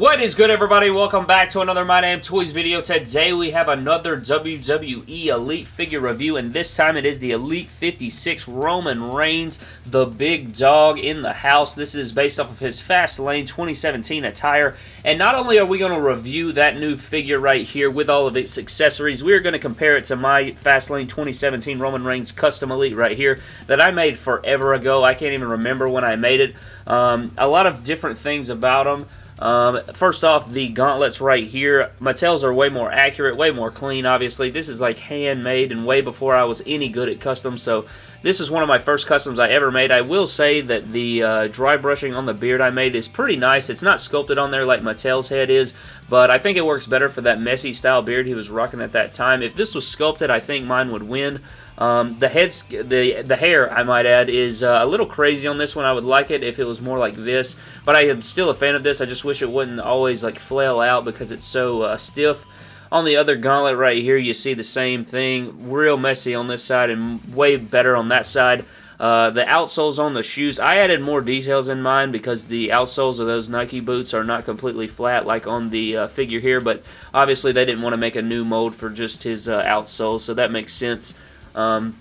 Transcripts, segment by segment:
What is good everybody? Welcome back to another My Damn Toys video. Today we have another WWE Elite figure review and this time it is the Elite 56 Roman Reigns, the big dog in the house. This is based off of his Fastlane 2017 attire and not only are we going to review that new figure right here with all of its accessories, we are going to compare it to my Fastlane 2017 Roman Reigns Custom Elite right here that I made forever ago. I can't even remember when I made it. Um, a lot of different things about them. Um, first off, the gauntlets right here, Mattel's are way more accurate, way more clean, obviously. This is like handmade and way before I was any good at customs, so this is one of my first customs I ever made. I will say that the uh, dry brushing on the beard I made is pretty nice. It's not sculpted on there like Mattel's head is, but I think it works better for that messy style beard he was rocking at that time. If this was sculpted, I think mine would win. Um, the heads, the the hair, I might add, is uh, a little crazy on this one. I would like it if it was more like this, but I am still a fan of this. I just wish it wouldn't always like flail out because it's so uh, stiff. On the other gauntlet right here, you see the same thing. Real messy on this side and way better on that side. Uh, the outsoles on the shoes, I added more details in mine because the outsoles of those Nike boots are not completely flat like on the uh, figure here, but obviously they didn't want to make a new mold for just his uh, outsoles, so that makes sense. Um,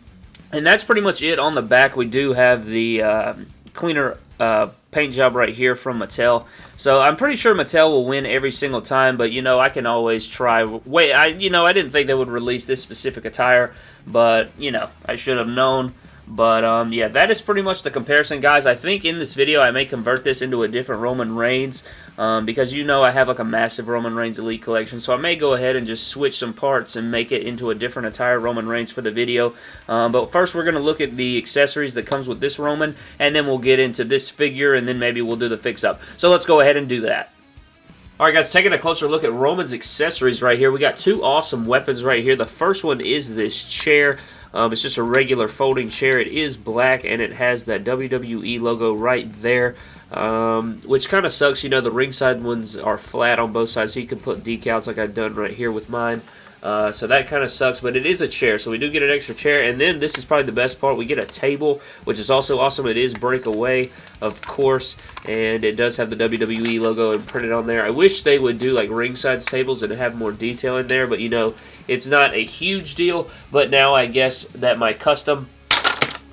and that's pretty much it on the back. We do have the uh, cleaner uh, paint job right here from Mattel. So I'm pretty sure Mattel will win every single time, but you know, I can always try. Wait, I you know, I didn't think they would release this specific attire, but you know, I should have known. But, um, yeah, that is pretty much the comparison, guys. I think in this video I may convert this into a different Roman Reigns um, because you know I have like a massive Roman Reigns Elite collection. So I may go ahead and just switch some parts and make it into a different attire Roman Reigns for the video. Um, but first we're going to look at the accessories that comes with this Roman and then we'll get into this figure and then maybe we'll do the fix-up. So let's go ahead and do that. Alright guys, taking a closer look at Roman's accessories right here. We got two awesome weapons right here. The first one is this chair. Um, it's just a regular folding chair. It is black and it has that WWE logo right there. Um, which kind of sucks, you know, the ringside ones are flat on both sides, so you can put decals like I've done right here with mine. Uh, so that kind of sucks, but it is a chair, so we do get an extra chair. And then this is probably the best part. We get a table, which is also awesome. It is breakaway, of course, and it does have the WWE logo printed on there. I wish they would do like ringside tables and have more detail in there, but you know, it's not a huge deal. But now I guess that my custom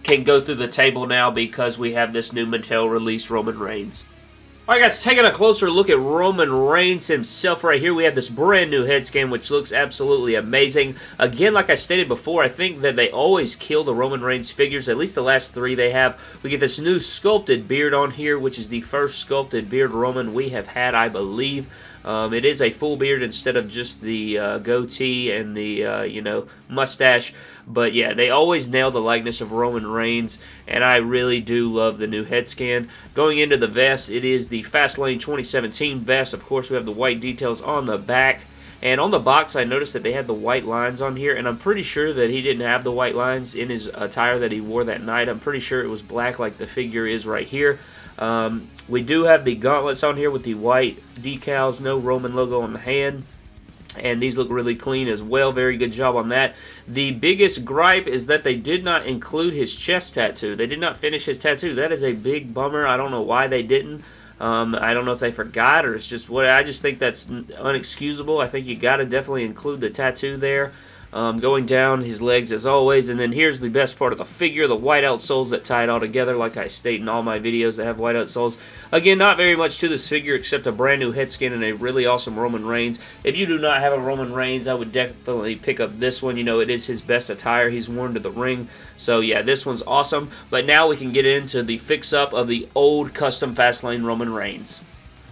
can go through the table now because we have this new Mattel released Roman Reigns. Alright guys, taking a closer look at Roman Reigns himself right here, we have this brand new head scan which looks absolutely amazing. Again, like I stated before, I think that they always kill the Roman Reigns figures, at least the last three they have. We get this new sculpted beard on here, which is the first sculpted beard Roman we have had, I believe. Um, it is a full beard instead of just the uh, goatee and the, uh, you know, mustache. But yeah, they always nail the likeness of Roman Reigns, and I really do love the new head scan. Going into the vest, it is the Fastlane 2017 vest. Of course, we have the white details on the back. And on the box, I noticed that they had the white lines on here, and I'm pretty sure that he didn't have the white lines in his attire that he wore that night. I'm pretty sure it was black like the figure is right here. Um, we do have the gauntlets on here with the white decals, no Roman logo on the hand. And these look really clean as well. Very good job on that. The biggest gripe is that they did not include his chest tattoo. They did not finish his tattoo. That is a big bummer. I don't know why they didn't. Um, I don't know if they forgot or it's just what I just think that's unexcusable. I think you got to definitely include the tattoo there um, going down his legs as always. And then here's the best part of the figure, the whiteout soles that tie it all together, like I state in all my videos that have whiteout soles. Again, not very much to this figure except a brand new head scan and a really awesome Roman Reigns. If you do not have a Roman Reigns, I would definitely pick up this one. You know, it is his best attire he's worn to the ring. So yeah, this one's awesome. But now we can get into the fix-up of the old custom Fastlane Roman Reigns.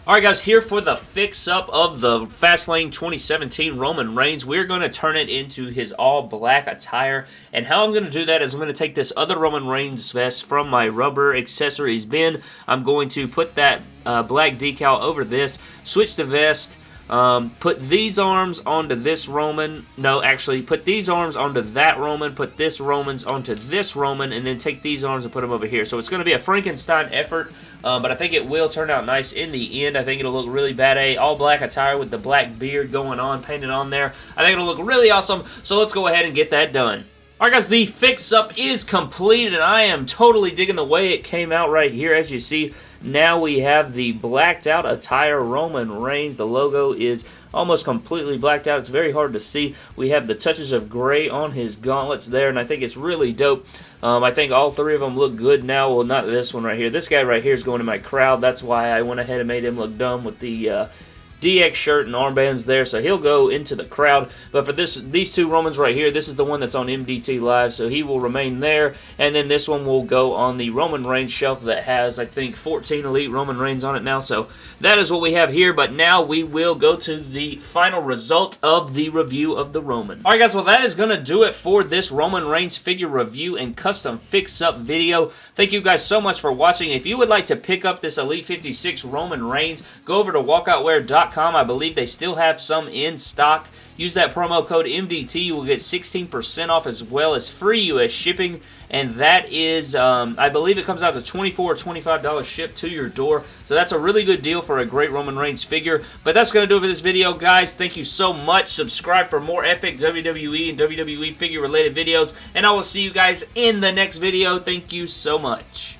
Alright guys, here for the fix-up of the Fastlane 2017 Roman Reigns. We're going to turn it into his all-black attire. And how I'm going to do that is I'm going to take this other Roman Reigns vest from my rubber accessories bin. I'm going to put that uh, black decal over this, switch the vest, um, put these arms onto this Roman. No, actually, put these arms onto that Roman. Put this Romans onto this Roman. And then take these arms and put them over here. So it's going to be a Frankenstein effort. Um, but I think it will turn out nice in the end. I think it'll look really bad. A all black attire with the black beard going on, painted on there. I think it'll look really awesome. So let's go ahead and get that done. Alright guys, the fix-up is complete, and I am totally digging the way it came out right here. As you see, now we have the blacked out attire Roman Reigns. The logo is almost completely blacked out. It's very hard to see. We have the touches of gray on his gauntlets there, and I think it's really dope. Um, I think all three of them look good now. Well, not this one right here. This guy right here is going in my crowd. That's why I went ahead and made him look dumb with the... Uh, DX shirt and armbands there, so he'll go into the crowd. But for this, these two Romans right here, this is the one that's on MDT Live, so he will remain there. And then this one will go on the Roman Reigns shelf that has, I think, 14 Elite Roman Reigns on it now. So that is what we have here, but now we will go to the final result of the review of the Roman. Alright guys, well that is going to do it for this Roman Reigns figure review and custom fix-up video. Thank you guys so much for watching. If you would like to pick up this Elite 56 Roman Reigns, go over to walkoutwear.com I believe they still have some in stock. Use that promo code MDT. You will get 16% off as well as free U.S. shipping. And that is, um, I believe it comes out to $24 or $25 shipped to your door. So that's a really good deal for a great Roman Reigns figure. But that's going to do it for this video, guys. Thank you so much. Subscribe for more epic WWE and WWE figure related videos. And I will see you guys in the next video. Thank you so much.